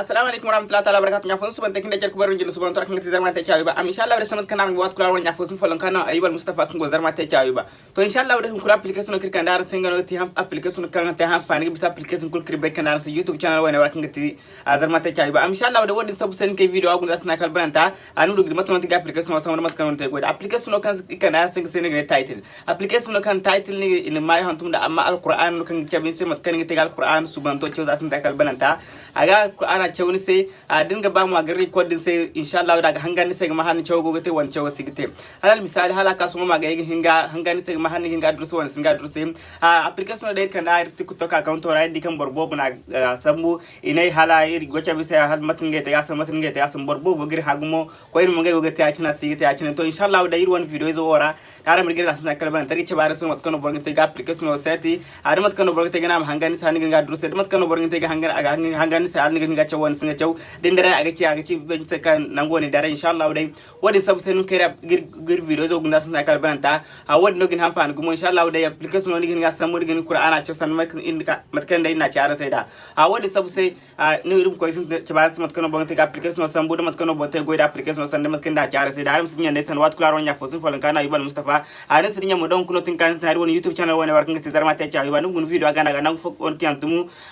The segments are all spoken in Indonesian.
assalamu alaikum warahmatullahi taala wabarakatuh. Nya fon suban tekin dejar kubaru jinu suban torak ngati zarma te chawi ba. Am inshallah wala samat kanar wat kula wanya fon folon kana ayyubal mustafa kungo zarma chawi ba. To inshallah wala kula application kir kan dar singa no ti ham application kan te ham fani bisa application kul kir be kan dar youtube channel wala warak ngati ah, zarma te chawi ba. Am inshallah wala wodin sabu sen ke video agun dasna kal banta anu dugi mat non ti application wasa mat kan te goda application kan kan dar singa sen ne title. Application kan title ni in mai hantum da. Amma alquran kan chabin se mat kan ngati alquran suban to chaw zasna kal bananta aga ana cewni sai a dinga ba mu a gari recording sai insha Allah daga hangani sai ma hanin cewo gogote wan cewo sigite. Halal misali hala ka suma maga yin hinga hangani sai ma hanin hinga dursu wan singa dursu a application da kan da tiktok account ora di kan borbo buna sambu inai hala iri gocha bi sai hal matin gete ya san matin gete ya san borbo bo gir hagumo ko irin mun ga gogote ya cina sigite ya cina to insha Allah da iri wan video zo ora tare mun gira san kalban tari ce bare sun mat kono borgin te ga application o seti. A mat kono borgin te ga nam hangani sai hinga dursu mat kono borgin te ga hangani kan sai an gani gacha wani singa chau din dare aga ci aga ci ben sai kan nango ne dare dai wadin sabu sai nun kai gir video zo gunda sun sakar banta a wadin no gin hanfa gumo insha dai application wani ga san mun Qur'ana chau san mak in ka matkan dai na ci ara sai a wadin sabu sai ni irum ko sun ci ba su matkan bon ta application san bodo matkan bon ta goida application san matkan da ci ara sai da arum sun yanda wat kula ron ya fosun falan kana ibal Mustafa a nan sun yamma don kuno tin kan tare wani YouTube channel wani warkan ka tizar ma ta ci ayuba nun video aga na ga nan fuk on tiyan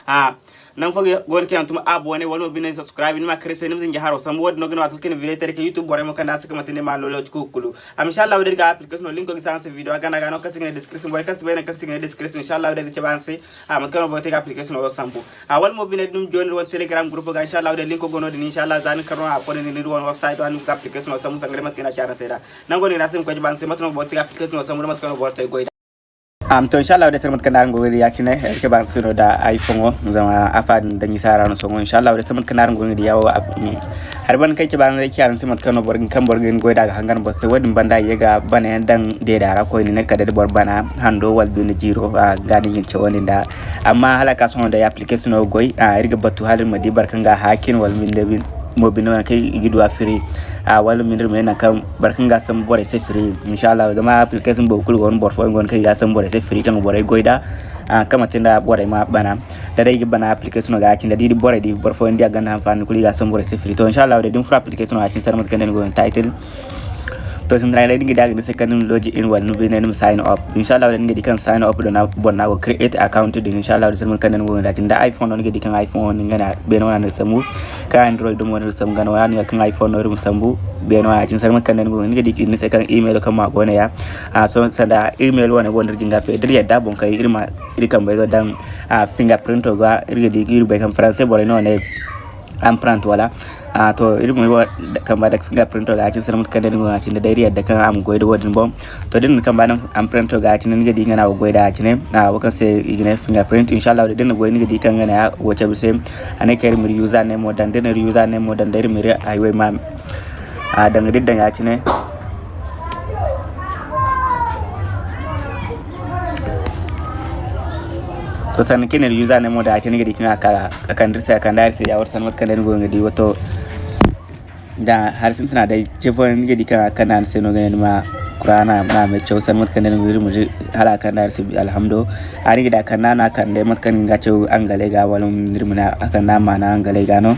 a nan foge gon ke antuma abone wala bine subscribe ni ma krese ni mzinja haro sam wod no gina watul ken video tere ke youtube bore mo kanda saka matine ma lolo ko kulu. Am inshallah wede ga application no link ko gisan se video aga na ga no description boy kasi bene kasi ne description inshallah wede ce banse a mat kano bote application no sambu. A wal mo bine dum joni won telegram group ga inshallah wede link ko gono din inshallah zan karno a ko ni won website wan application no sambu sangre mat kena cara seda nan goni rasim ko banse mat no bote ga application no sambu mat kano bote goy am to inshallah de sermat kanar ngori yakine ke bang suno da iphone zama afan da ni sara no songo. Inshallah de sermat kanar ngori yawo har ban kai ke bang zai kiyaran sermat kano borgin kan borgin goy daga hangan bosse wadin banda yega bana dan de dara ko ni ne kada de bor bana hando wal bin jiro gani yin wani da. Amma halaka son da application goy a irga batu halin madi barkan ga hakin wal min da mobino na kai gidu afiri a wala min rme na kan barkan ga san bore free inshallah zama application bo kul gon bor fo gon kai ga san bore free kan bore goida a kama tinda bore ma bana. Da dai bana application ga kin da di bore di bor fo ndi ga na fan kuli ga free to inshallah da din fra application ga kin san mat kan gon title to sun trai dinga daga da second logi in wal nubi ne sign up. Inshallah dinga dikan sign up da na bonna go create account din inshallah sun kan nan go da tinda iphone dinga dikan iphone dinga na be na na samu ka android dum wani sam gana wani kan iphone no rum sambu be na cin sarman kan nan go dinga dikin ne kan email kan ma go ne ya a so sanda email wani go dinga gafe dir yadda bon kai irma irkan bai zo dan fingerprint ga irga digi irbe kan français bore no ne empreinte wala a to irin mai kan ba da fingerprint ga cin sanin kan da ga cin da dai da kan am goida wadin bom to din kan ba nan empreinte ga cin ga di ngana goida cin a wakan sai igine fingerprint. Inshallah da din goida di kan ngana ya wace bi sai ane kai mi user name mo dan din user name mo dan dai mi ai wai ma a dan riddan ya cin ಸೊ ಸಣ್ಣಕ್ಕಿನ ಯೂಸಾನೆ ಮೋಡ ಆಚೆನಿಗೆ ದಿಕ್ಕಿನ ಕಂಡ್ರಿಸ ಕಂಡಾರಿಸ ಯಾವ ಸಣ್ಣ ಕಂಡನಿಗೆ ಹೋಗಿ kan da ya war san makka dan gonga di wato da har sun tana da jefon gidi kan kana nan sai no ganin ma qur'ana na mai cewa san mutkan da guri mu hala kan da sai alhamdu. Ari gida kan nana kan da mutkan ga cewa an gale ga walum nirmuna akan nama na an gale ga no.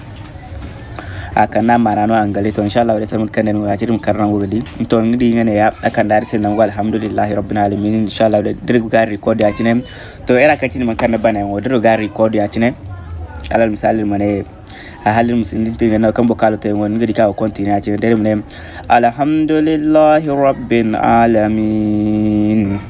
Akan na mana no angale to inshallah wala samun kan no ajirim karna wogadi to ngidi ngene ya akan dar sin nan alhamdulillahi rabbil alamin. Inshallah da dir ga record ya cine to era cin man kan bana wo dir ga record ya cine alal misali mane a halin musulmi tin na kan bokalo ta wani ngidi ka continue ya cine dir mane alhamdulillahi rabbil alamin.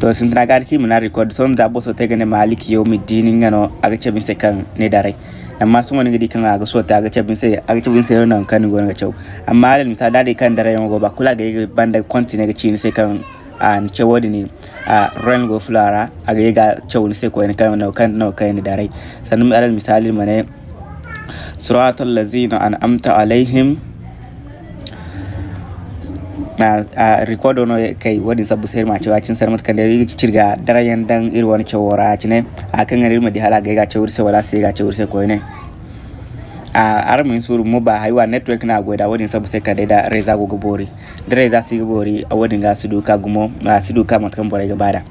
To sun tana gar ki muna record. Son da boso te gane maliki ngano aga bin se kan ne dare amma sun wani gidi kan aga so ta aga cabin sai aga cabin sai nan kan gona ga cew amma alal misali dai kan dare yan ba kula ga banda continue ga cini sai kan a ce wodi ne a ran go flara aga ga cew sai ko ne kan kan no kan dare sannan alal misali mane suratul lazina an'amta alaihim na a record no kai wadin sabu sai ma cewa cin sarmat kan da yi cirga darayan dan iri wani cewora cine a kan garin madi hala ga ga cewur sai wala sai ga cewur sai ko ne a armin suru mu ba haiwa network na goda wadin sabu sai ka da reza go gobori da reza si gobori a wadin ga su duka gumo ma su duka matkan bore ga ba da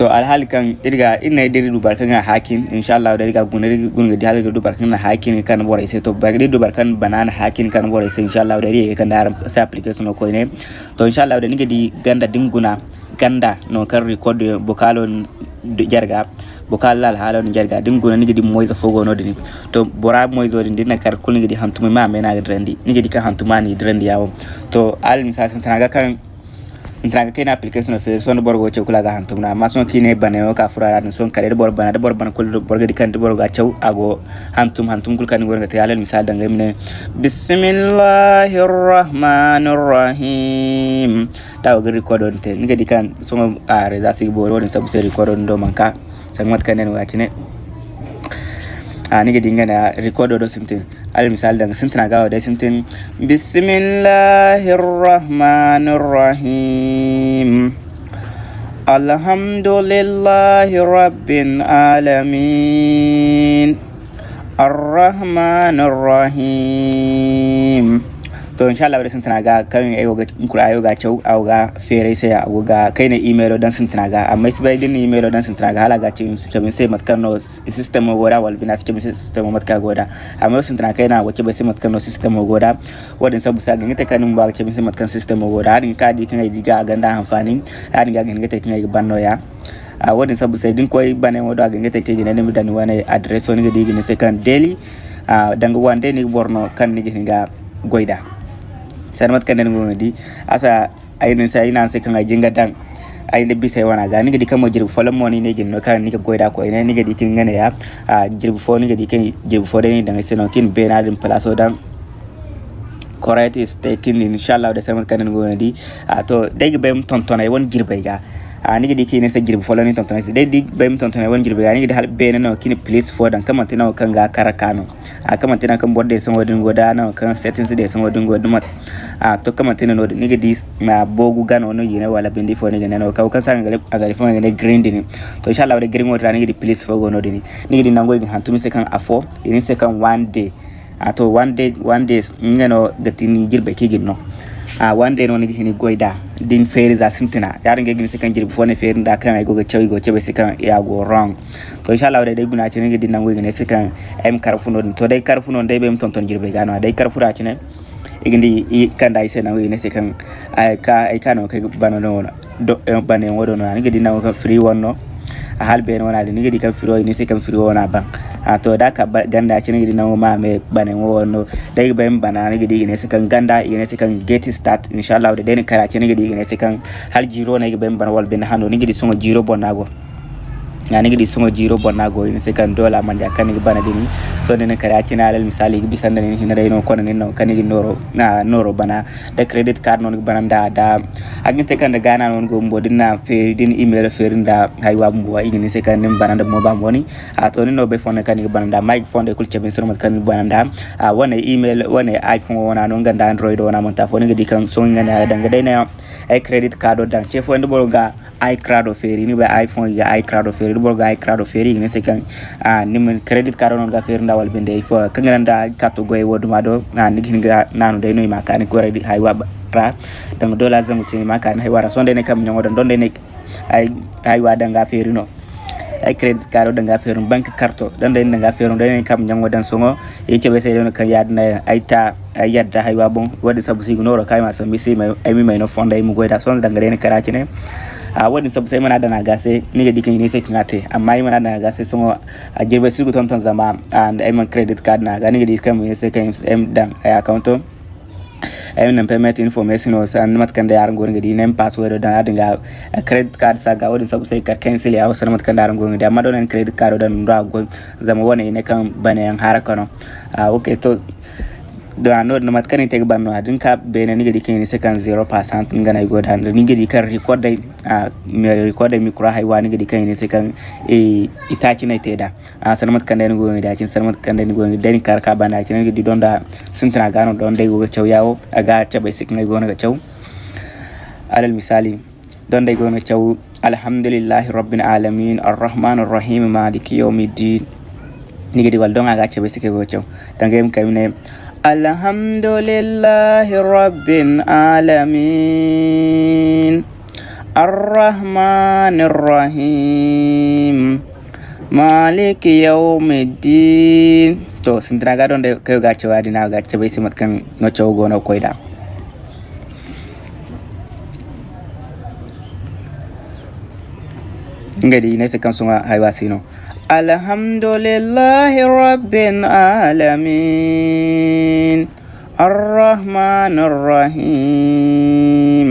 to alhali kan irga ina diri dubar kan hakin inshallah da irga gunari gunga di halga dubar kan hakin kan bore sai to bagri dubar kan banana hakin kan bore sai inshallah da ri kan da sai application ko ne to inshallah da nige di ganda dinguna ganda no kan record bokalo jarga bokal lal haala no jarga nige di moyza fogo no dini. To bora moyzo din dinna kar kulni di hantuma ma mena ga drandi nige di kan hantuma ni drandi yawo. To al misasin tanaga kan intanga kena application fe son borgo chew kula ga hantumna ma son kine bane o ka furara no son kare bor bana bor bana kul borgo di bor ga chew ago hantum hantum kul kan gorga tayal misal danga mine bismillahir rahmanir rahim daw ga record on te. Ngi di kan so a reza sig bor woni sabu se record on do manka. Sangat kanen wa kine a nige dingana record do sintin. Al misal dang sintina gawa da sintin. Bismillahir rahmanir rahim alhamdulillahi rabbil alamin. Rahim to insha Allah sun tana ga kan ayo ga kura ayo ga chau au ga fere sai au ga kai ne email dan sun tana ga. Amma sai din email dan sun tana ga. Hala ga ce ke min sai matkan no system goda wal bina sai min system matka goda amma sun tana kai na wace ba sai matkan no system goda wadin sabu sa gangata kan ba ce min sai matkan system goda hadin ka di kan ai ga ganda amfani hadin ga gangata kan ai banno ya a wadin sabu sai din koy ba ne wodo ga ngata ke gina ne mi dan wani address woni ga digi ne sai kan daily a danga wande ni borno kan ni ga goida sarmat kan den di asa aynin sa ina sai kan ajinga dan ay ne bisay wana ga ni gadi kamo jirbu folam mo ni ne ginno kan ni goida ko ina ni gadi kin ngane ya. A jirbu fo ni gadi kin jirbu fo den dan seno kin be na din place dan correct is taken inshallah da sarmat kan den di a to dai ga bem tontona won jirbe ga anigi di kini sa jirbu folo ni tonton. Tontona si dedi bay tontona won jirbu anigi di halip bena no kini police for dan kamante no. Kan ga karakano a kamante na kan bode sa wadin goda no. Kan settings de san wadin goda mat a to kamante no nigi di na bogu gano oh, no yine wala bindi fo nigi no. Ka kan san a gari fo nigi green dini. To isha la wada green wadra nigi di police for gono oh, dini. Nigi di nangoy hantumi se kan afo yini se kan one day. Ah, Ato one day one day ngano gatini jirbu kigin no. Ah, a wande noon hene goyda ndin feere sa sintina. Yaɗo gueguine sikkan jiɗi fofne feerinɗa kan ay goga chawi go ceeɓe sikkan yago rong to inchallah waɗa de guna chene cene gueɗi nangoyguine sekan em karfuno ɗum to day karfuno day ɓemi toon toon jirɓe gano. De day karfura chene igindi kanda ise nangoyguine sekan ay ka ay kano kay banono do eh, banen wodono an ani gueɗi nango free one no hal ben wona ali nigidi kam firo ni se kam firo wona ban a to da ka ganda ci ngidi na ma me banen wono dai ben bana nigidi ne se kan ganda ne se kan get start. Inshallah da den kara ci ngidi ne se kan hal jiro na ben bana wal ben hando ni ngidi so jiro bonago yani gidi sungo jiro bonna go ni se kan dola man ja kan bana dini. So ne kare aki na alal misali gi bisan ne hina dai no kono ne no kan noro na noro bana. Da credit card non bana da da agin te kan da gana non go mbo dinna fe din email fe rinda haywa mbo wa igini se kan nim bana da mo a to ni no be fone kan gi bana da mic fone kul chebe so kan bana da a wane email wane iphone wana non ganda android wana mon ta fone gi kan so ngana da dai na. Ay credit card dan che fo ndo ga iCloud feri ni be iPhone ya iCloud feri do ga iCloud feri ni se kan a ni men credit card non ga feri ndawal bende fo kan nganda kato goy wodu ma do na ni ga nanu de no ma kan ko redi hay wa ra dan dola zangu ce ma kan hay wara sonde ne kam nyango don de ne ay ay wa dan ga feri no ay credit card da nga ferum bank carte dan da nga ferum da kam nyango dan songo. E ce be sai don kan yadna ay ta ay yadda hay wa bon wadi sabu sigu noro kay ma sambi sai mai ay mi mai no fonda ay mu goida son da ngare ne karaci ne a wani sabu sai mana da na gase ni ga dikin ne sai kingate. Amma yi mana da na gase sun a girbe su guton ton zama and ay man credit card na ga ni ga dikin mu sai kan em dan ay account ay nan payment information o san mat kan da yaran gorin gadi nem password dan adin ga credit card sa ga wani sabu sai kar cancel ya wasu mat kan da yaran gorin gadi amma don credit card dan ndo go zama wani ne kan bane yan haraka no. A okay to do ano no mat kan teg banno adin ka bene ni gadi kini sekan 0% ngana go dan ni gadi kan record dai a me record mi kura haywa ni gadi kan ni sekan e itaci na teda a san mat kan dai go ngadi akin san mat kan dai go ngadi dai kar ka bana akin gadi don da sintina gano don dai go chaw yawo aga chabe sik ngai go na chaw alal misali don dai go na chaw alhamdulillahi rabbil alamin arrahmanir rahim maliki yawmiddin ni gadi wal don aga chabe sik go chaw dangem kamne अलहम्दुलिल्लाहि रब्बिल आलमीन अर्रहमानिर रहीम मालिक yaumiddin to sintana ga ɗon de kew ga cewadi na ga ceɓay simat kan no cewgo no koyɗa ngadi nay se kan suga hay wasino sino alhamdulillahi rabbil alamin. الرحمن الرحيم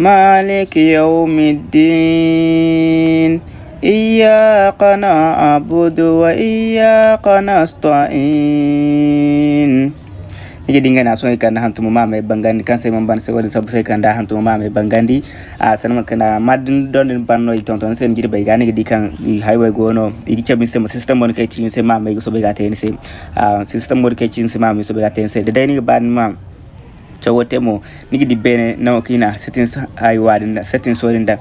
مالك يوم الدين إياك نعبد وإياك نستعين nige dingana so kan hantu mama bangandi. Kan sai mamban sai wani sabu sai kan da hantu mama bangandi. A sanan kana madin don din banno i ton ton sen jiri bai gani di kan i highway gono. I gicha min sai system mon kai cin sai mama so bai ga tayin sai a system mon kai cin sai mama so bai ga tayin sai da dai ni ban ma chawote mo nigi di bene na kina settings highway din settings so din da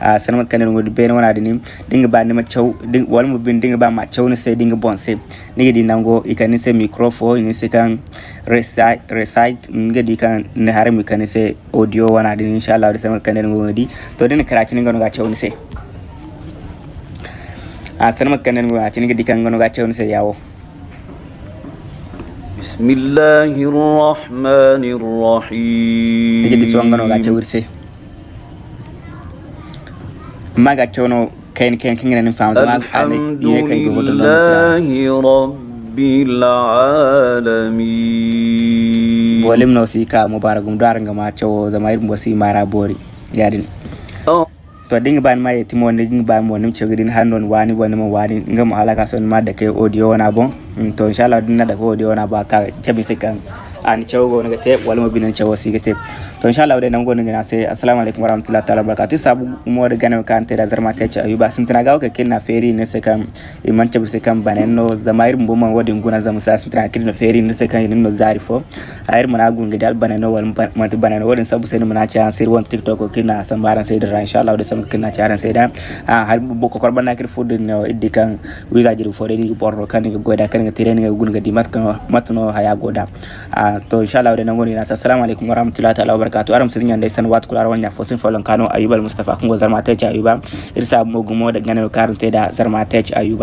a sanama kaner ngodi bene wana dini. Dinga ba nima chaw ding wal mo bin dinga ba ma chaw ni se dinga bon se nigi di nango ikani se microphone ni se kan recite ngadi kan ne harmi kan se audio wana din inshallah da sama ah, kan den ngodi to din karachi ngano ga chawni se. A san makkan den ngodi ngedi kan ngano ga chawni se yawo bismillahirrahmanirrahim. Ngedi so ngano ga chawni se. Maga chawno kain kain kin ngana fam da ma kan ne kan go do العالمين bolim no si ka mubaragum dar nga ma chowo zama irin bosi mara bori yadin أو to dinga ban ma yeti mo dinga ban mo nim chogidin hanon wani wani mo wani nga mo halaka son ma da kai audio wana bon Mm, to inshallah din na da ko audio wana ba ka chabi sikan an chowo go nga te wala mo binan chowo si gete to inshallah wadai nan go nga sai assalamu alaikum warahmatullahi ta'ala barakatuh. Sabu mo da gana kan te da zarma te ci ayuba sun tana ga ka kinna feri ne sai kan iman chabi sai kan banen no zamair mbo man wadin sa sun tana kinna feri ne sai kan no zari fo. Ayir mana gun ga dal wal man te banen wadin sabu sai mana ci sir tiktok ko kinna san baran sai da wadai sam kinna ci aran sai da. A har bo ko korban nakir fudin no iddi kan wiza jiri fo ni borro kan ga goda kan ga tireni ga gun ga di haya goda. To inshallah wadai nan goni na assalamu alaikum warahmatullahi ta'ala kato aram sirin yanda san wat kula wanya fosin folon kano ayuba mustafa. Kungo zarmatech ayuba. Irsa mogumo da ganewa karante da zarmatech ayuba.